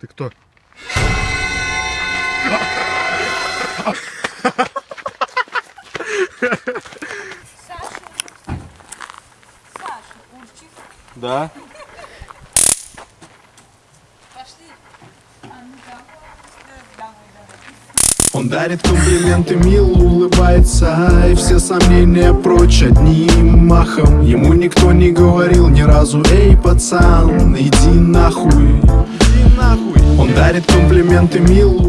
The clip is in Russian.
Ты кто? Саша. Саша, Урчик. Да. Пошли. А. Он дарит комплименты, мило улыбается И все сомнения прочь одним махом Ему никто не говорил ни разу Эй, пацан, иди нахуй дарит комплименты, улыбается